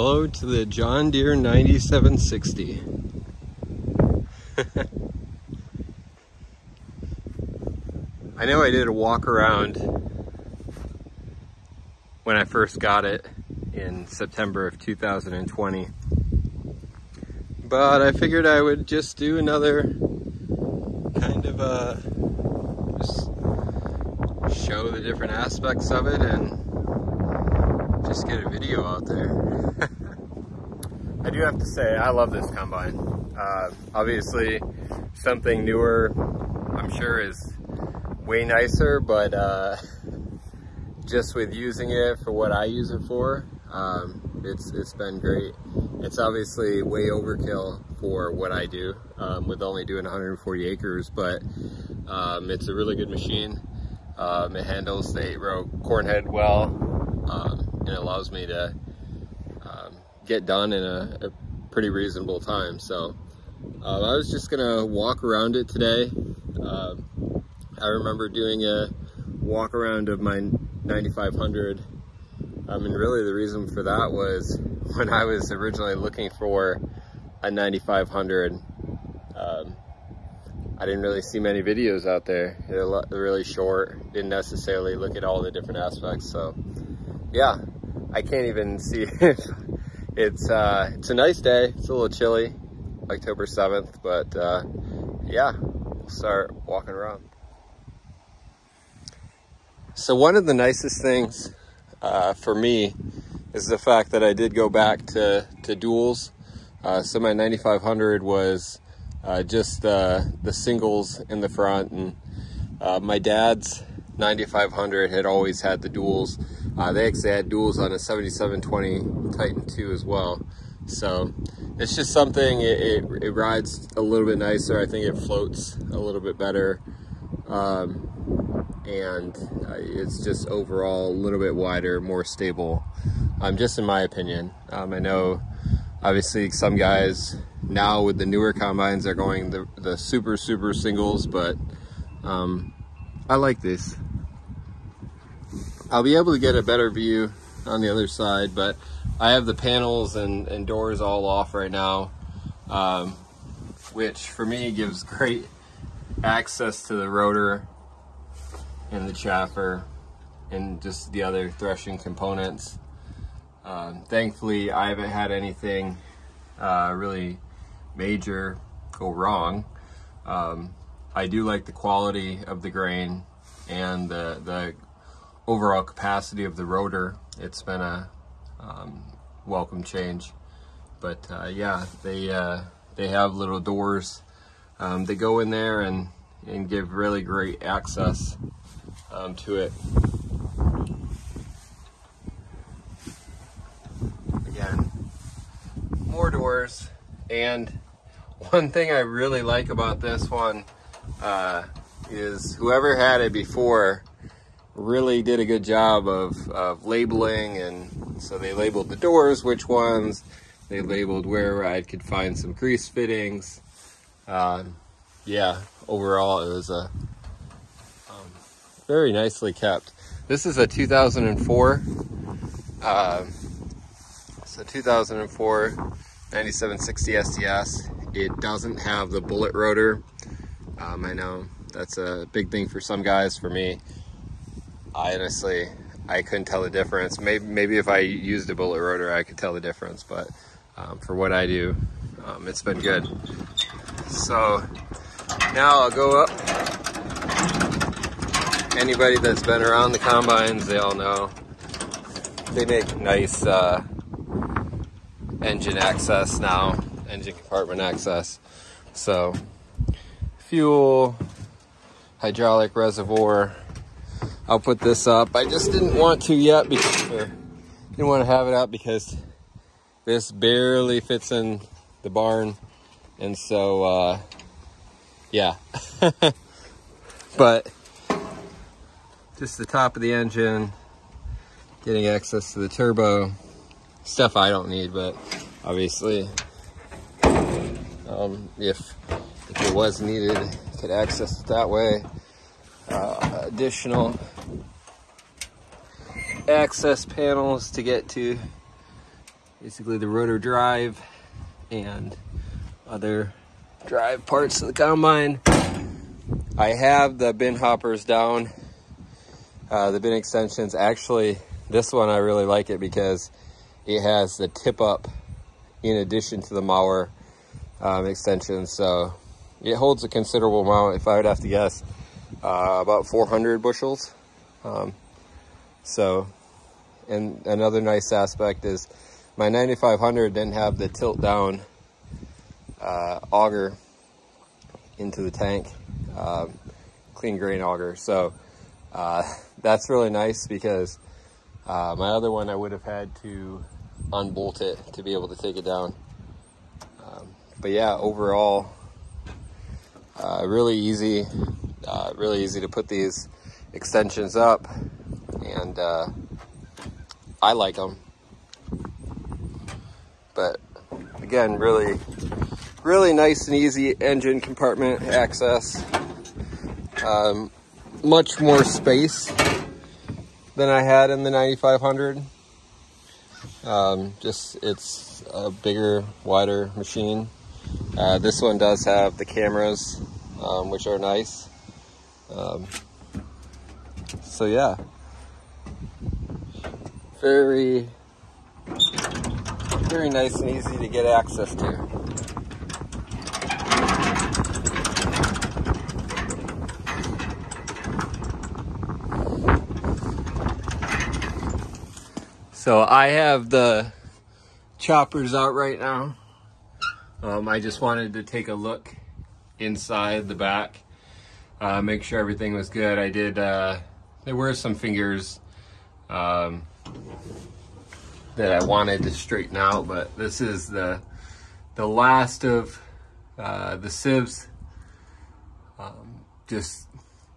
Hello to the John Deere 9760. I know I did a walk around when I first got it in September of 2020. But I figured I would just do another kind of a just show the different aspects of it and just get a video out there. I do have to say, I love this combine. Uh, obviously, something newer, I'm sure is way nicer, but uh, just with using it for what I use it for, um, it's it's been great. It's obviously way overkill for what I do um, with only doing 140 acres, but um, it's a really good machine. Um, it handles the eight row corn head well, um, it allows me to um, get done in a, a, pretty reasonable time. So uh, I was just gonna walk around it today. I remember doing a walk around of my 9500 um, and really the reason for that was when I was originally looking for a 9500 um, I didn't really see many videos out there they're really short didn't necessarily look at all the different aspects so yeah I can't even see it it's uh, it's a nice day it's a little chilly October 7th but uh, yeah we'll start walking around so one of the nicest things uh, for me is the fact that I did go back to, to duals. Uh, so my 9500 was uh, just the singles in the front and uh, my dad's 9500 had always had the duals. Uh, they actually had duals on a 7720 Titan 2 as well. So it's just something, it, it, it, rides a little bit nicer. I think it floats a little bit better. Um, and uh, it's just overall a little bit wider, more stable, um, just in my opinion. Um, I know obviously some guys now with the newer combines are going the, the super, super singles, but um, I like this. I'll be able to get a better view on the other side, but I have the panels and, and doors all off right now, um, which for me gives great access to the rotor and the chaffer and just the other threshing components. Um, thankfully, I haven't had anything uh, really major go wrong. Um, I do like the quality of the grain and the, the overall capacity of the rotor. It's been a um, welcome change. But uh, yeah, they, uh, they have little doors. Um, they go in there and, and give really great access um, to it. Again, more doors. And one thing I really like about this one uh, is whoever had it before really did a good job of, of labeling and so they labeled the doors, which ones, they labeled where I could find some grease fittings. Uh, yeah, overall it was a very nicely kept. This is a 2004, uh, it's a 2004 9760 STS. It doesn't have the bullet rotor. Um, I know that's a big thing for some guys. For me, I honestly, I couldn't tell the difference. Maybe, maybe if I used a bullet rotor, I could tell the difference. But um, for what I do, um, it's been good. So now I'll go up anybody that's been around the combines, they all know they make nice uh, engine access now, engine compartment access. So fuel, hydraulic reservoir. I'll put this up. I just didn't want to yet because didn't want to have it out because this barely fits in the barn. And so, uh, yeah. but just the top of the engine, getting access to the turbo. Stuff I don't need, but obviously, um, if, if it was needed, could access it that way. Uh, additional access panels to get to basically the rotor drive and other drive parts of the combine. I have the bin hoppers down, uh, the bin extensions. Actually, this one I really like it because it has the tip up in addition to the mower um, extension. So it holds a considerable amount, if I would have to guess, uh, about 400 bushels. Um, so, and another nice aspect is my 9500 didn't have the tilt down uh, auger into the tank, um, clean grain auger. So uh, that's really nice because uh, my other one I would have had to unbolt it to be able to take it down. Um, but yeah, overall, uh, really easy, uh, really easy to put these extensions up and uh, I like them. But again, really, really nice and easy engine compartment access. Um, much more space than I had in the 9500. Um, just it's a bigger, wider machine. Uh, this one does have the cameras, um, which are nice. Um, so yeah, very, very nice and easy to get access to. So I have the choppers out right now. Um, I just wanted to take a look inside the back, uh, make sure everything was good. I did, uh, there were some fingers um, that I wanted to straighten out, but this is the the last of uh, the sieves. Um, just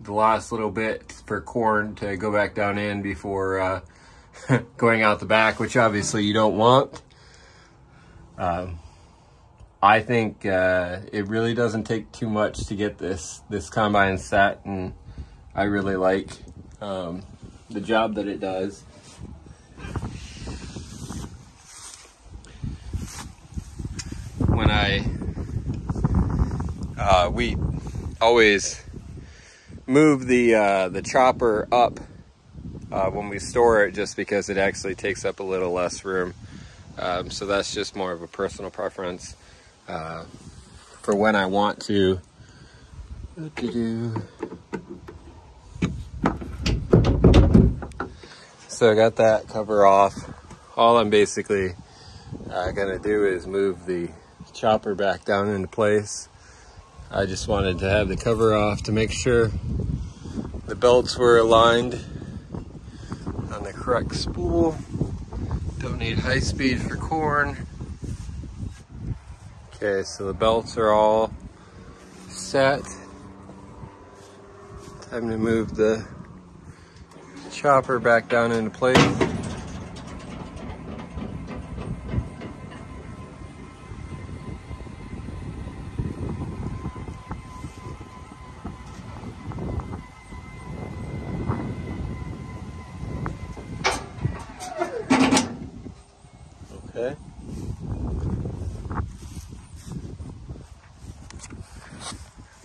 the last little bit for corn to go back down in before uh, going out the back, which obviously you don't want. Um, I think uh, it really doesn't take too much to get this this combine set, and I really like um, the job that it does. When I, uh, we always move the uh, the chopper up uh, when we store it just because it actually takes up a little less room. Um, so that's just more of a personal preference uh, for when I want to. So I got that cover off. All I'm basically uh, gonna do is move the chopper back down into place. I just wanted to have the cover off to make sure the belts were aligned on the correct spool. Don't need high speed for corn. Okay, so the belts are all set. Time to move the chopper back down into place. Okay.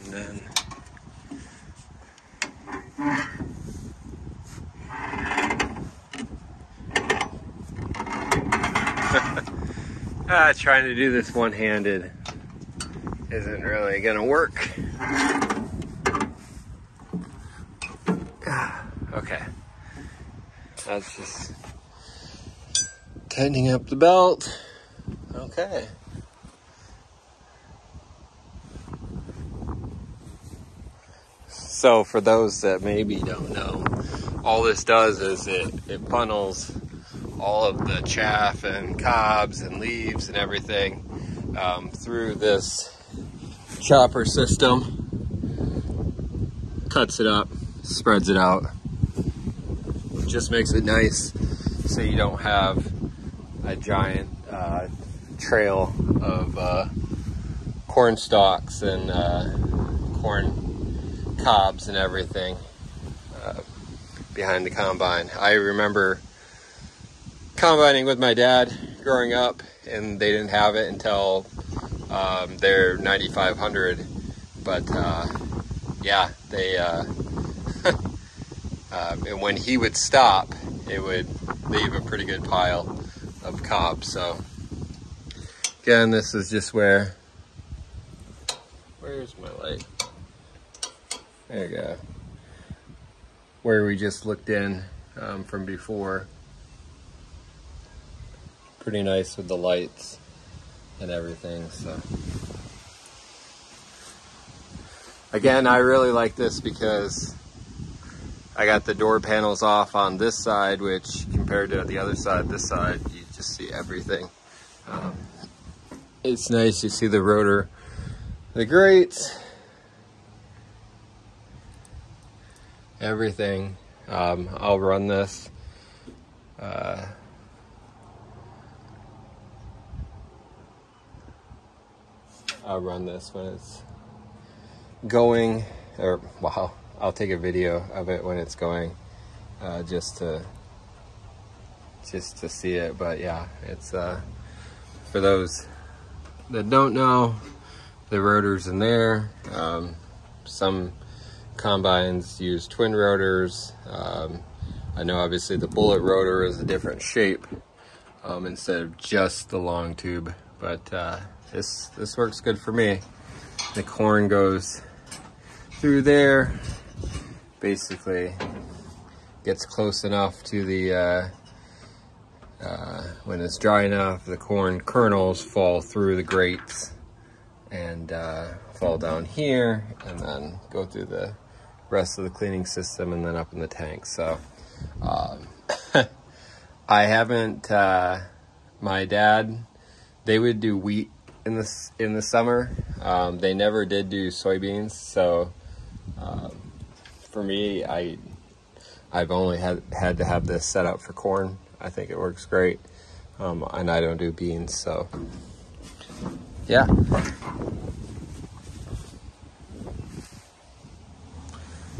And then ah, trying to do this one-handed isn't really gonna work. Ah, okay. That's just tightening up the belt. Okay. So for those that maybe don't know, all this does is it, it funnels all of the chaff and cobs and leaves and everything um, through this chopper system, cuts it up, spreads it out, just makes it nice so you don't have a giant uh, trail of uh, corn stalks and uh, corn cobs and everything uh, behind the combine. I remember combining with my dad growing up, and they didn't have it until um, their 9500. But uh, yeah, they uh, um, and when he would stop, it would leave a pretty good pile of cob. So again, this is just where. Where's my light? There you go. Where we just looked in um, from before. Pretty nice with the lights and everything, so. Again, I really like this because I got the door panels off on this side, which compared to the other side, this side, you just see everything. Um, it's nice, you see the rotor, the grates, everything. Um, I'll run this. Uh, I'll run this when it's going, or wow, I'll take a video of it when it's going, uh, just to just to see it. But yeah, it's uh, for those that don't know, the rotors in there. Um, some combines use twin rotors. Um, I know obviously the bullet rotor is a different shape um, instead of just the long tube, but uh, this this works good for me. The corn goes through there, basically gets close enough to the, uh, uh, when it's dry enough, the corn kernels fall through the grates and uh, fall down here and then go through the rest of the cleaning system and then up in the tank. So um, I haven't, uh, my dad, they would do wheat in the, in the summer. Um, they never did do soybeans. So um, for me, I I've only had had to have this set up for corn. I think it works great, um, and I don't do beans, so yeah.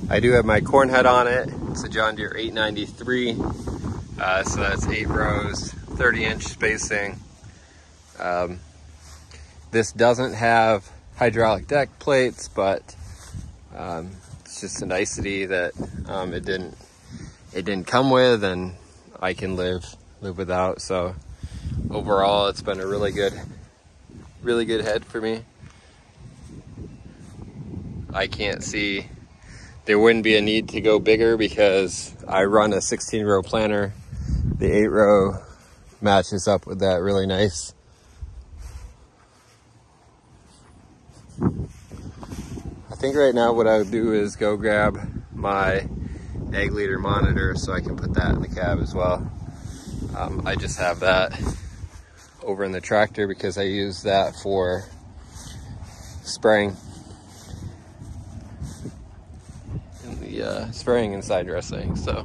I do have my corn head on it. It's a John Deere 893, uh, so that's eight rows, 30 inch spacing. Um, this doesn't have hydraulic deck plates, but um, it's just a nicety that um, it didn't it didn't come with, and I can live live without. So overall, it's been a really good really good head for me. I can't see there wouldn't be a need to go bigger because I run a 16 row planter. The 8 row matches up with that really nice. Think right now what I would do is go grab my Ag Leader monitor so I can put that in the cab as well. Um, I just have that over in the tractor because I use that for spraying in the uh, spraying and side dressing. So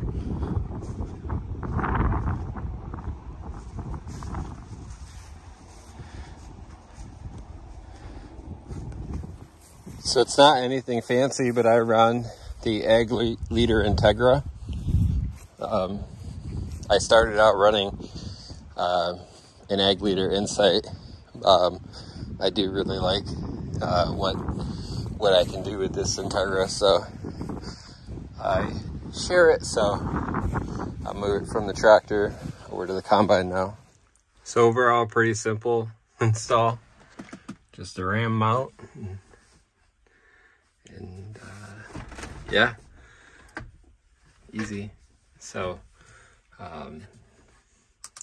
So it's not anything fancy, but I run the Ag Leader Integra. Um, I started out running uh, an Ag Leader Insight. Um, I do really like uh, what what I can do with this Integra, so I share it. So I'll move it from the tractor over to the combine now. So overall, pretty simple install. Just a ram mount and uh, yeah, easy. So um,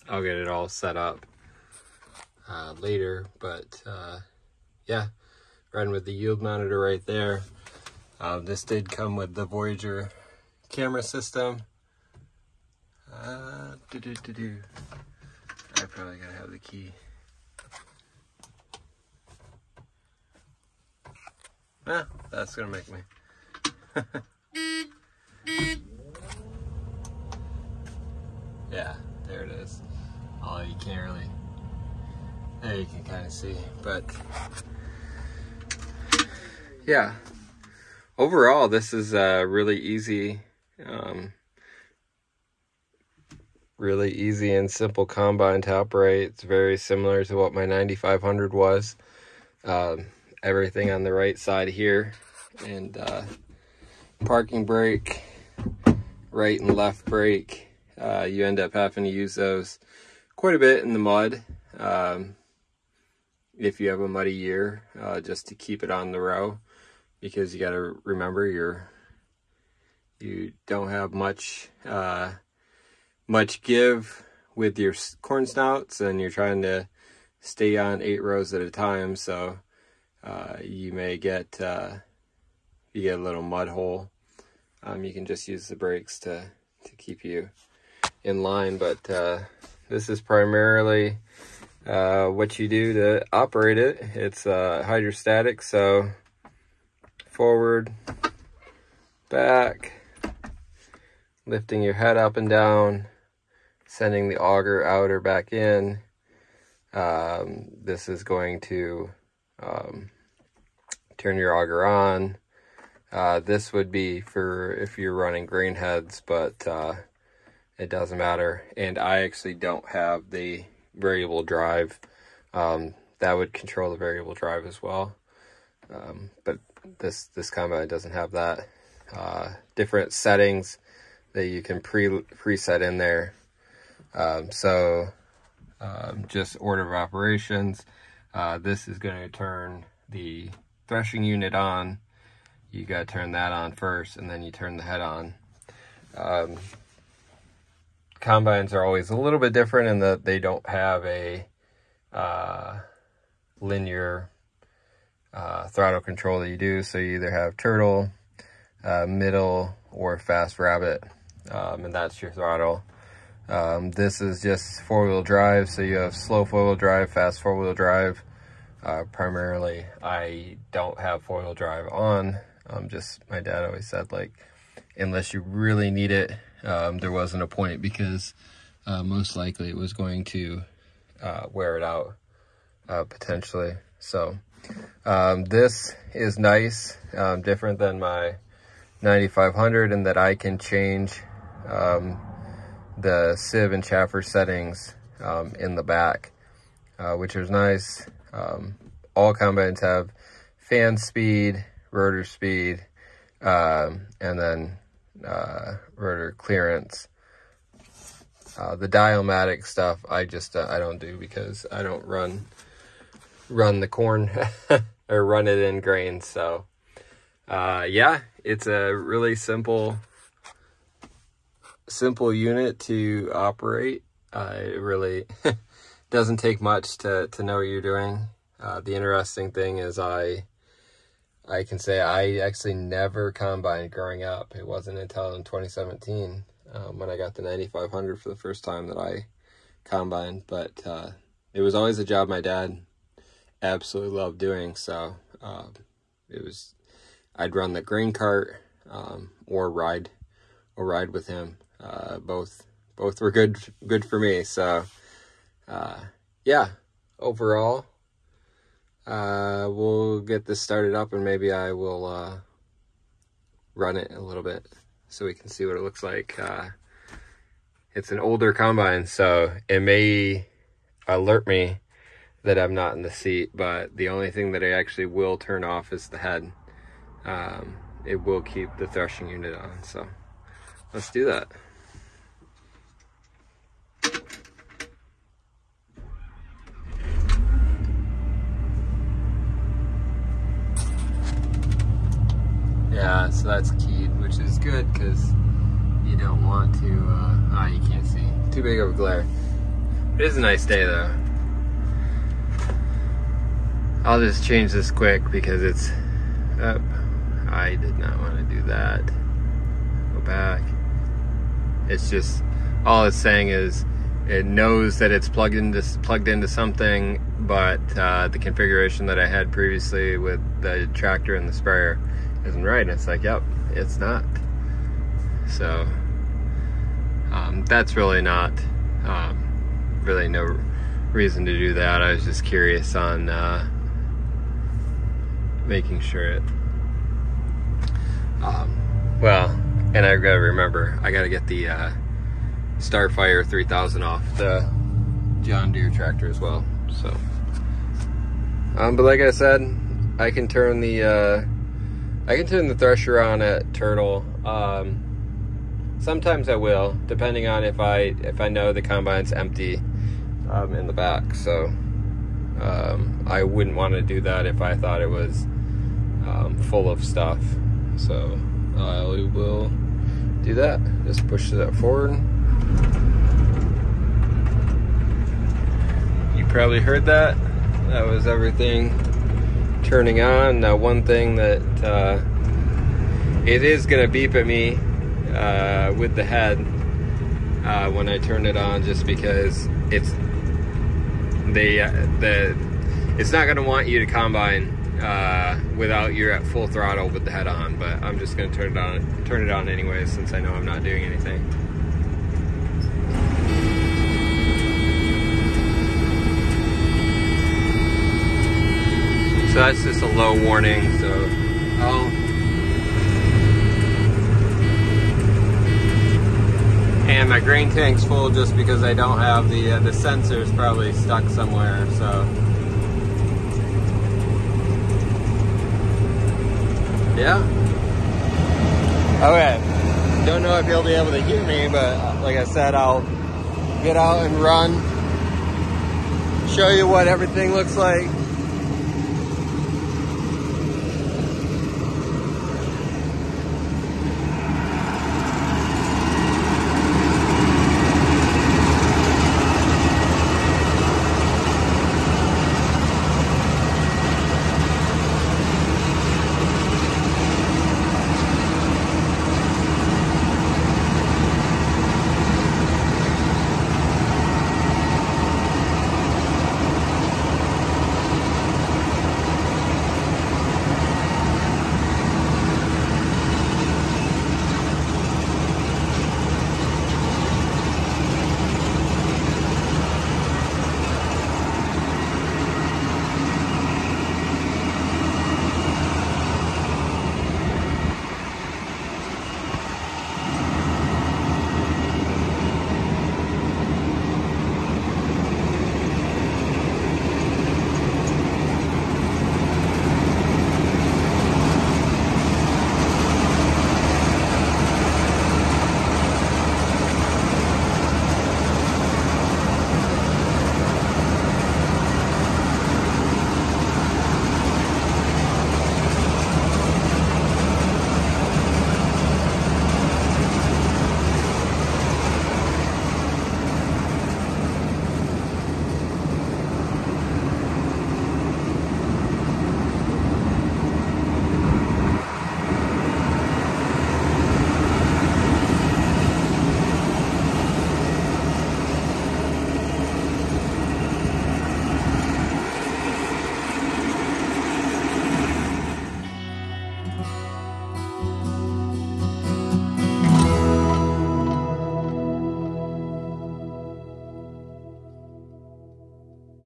I'll get it all set up uh, later, but uh, yeah, running with the yield monitor right there. Uh, this did come with the Voyager camera system. Uh, doo -doo -doo I probably gotta have the key. Ah, that's gonna make me. yeah, there it is. Oh, you can't really, there you can kind of see, but yeah, overall, this is a really easy, um, really easy and simple combine to operate. It's very similar to what my 9500 was. Um, everything on the right side here and uh, parking brake, right and left brake. Uh, you end up having to use those quite a bit in the mud um, if you have a muddy year uh, just to keep it on the row because you got to remember you're you don't have much uh, much give with your corn snouts and you're trying to stay on eight rows at a time so uh, you may get uh, you get a little mud hole. Um, you can just use the brakes to to keep you in line but uh, this is primarily uh, what you do to operate it. It's uh, hydrostatic so forward back lifting your head up and down sending the auger out or back in. Um, this is going to um, turn your auger on. Uh, this would be for if you're running grain heads, but uh, it doesn't matter. And I actually don't have the variable drive. Um, that would control the variable drive as well. Um, but this this combine doesn't have that. Uh, different settings that you can pre preset in there. Um, so um, just order of operations. Uh, this is going to turn the threshing unit on, you got to turn that on first and then you turn the head on. Um, combines are always a little bit different in that they don't have a uh, linear uh, throttle control that you do. So you either have turtle, uh, middle, or fast rabbit, um, and that's your throttle. Um, this is just four-wheel drive, so you have slow four-wheel drive, fast four-wheel drive, uh, primarily, I don't have four-wheel drive on. Um, just my dad always said like, unless you really need it, um, there wasn't a point because uh, most likely it was going to uh, wear it out uh, potentially. So um, this is nice, um, different than my 9500 in that I can change um, the sieve and chaffer settings um, in the back, uh, which is nice. Um, all combines have fan speed, rotor speed, um, and then uh, rotor clearance. Uh, the Dialmatic stuff, I just uh, I don't do because I don't run run the corn or run it in grain. So uh, yeah, it's a really simple simple unit to operate. It really doesn't take much to, to know what you're doing. Uh, the interesting thing is I I can say I actually never combined growing up. It wasn't until in 2017 um, when I got the 9500 for the first time that I combined. But uh, it was always a job my dad absolutely loved doing. So uh, it was I'd run the grain cart um, or ride or ride with him. Uh, both both were good good for me. So uh, yeah, overall, uh, we'll get this started up and maybe I will uh, run it a little bit so we can see what it looks like. Uh, it's an older combine, so it may alert me that I'm not in the seat, but the only thing that I actually will turn off is the head. Um, it will keep the threshing unit on, so let's do that. Yeah, so that's keyed, which is good because you don't want to, uh, ah, you can't see. Too big of a glare. It is a nice day though. I'll just change this quick because it's up. I did not want to do that. Go back. It's just, all it's saying is it knows that it's plugged into plugged into something, but uh, the configuration that I had previously with the tractor and the sprayer isn't right. And it's like, yep, it's not. So um, that's really not um, really no reason to do that. I was just curious on uh, making sure it. Um, well, and I gotta remember, I gotta get the uh, Starfire 3000 off the John Deere tractor as well. So, um, but like I said, I can turn the uh, I can turn the thresher on at Turtle. Um, sometimes I will, depending on if I if I know the combine's empty um, in the back. So um, I wouldn't want to do that if I thought it was um, full of stuff. So I will do that. Just push that forward. You probably heard that. That was everything turning on. Now one thing that uh, it is gonna beep at me uh, with the head uh, when I turn it on just because it's they uh, the it's not gonna want you to combine uh, without you're at full throttle with the head on, but I'm just gonna turn it on turn it on anyway since I know I'm not doing anything. So that's just a low warning, so I'll and my grain tank's full just because I don't have the uh, the sensors probably stuck somewhere so. Yeah. Okay. Don't know if you'll be able to hear me but uh, like I said I'll get out and run show you what everything looks like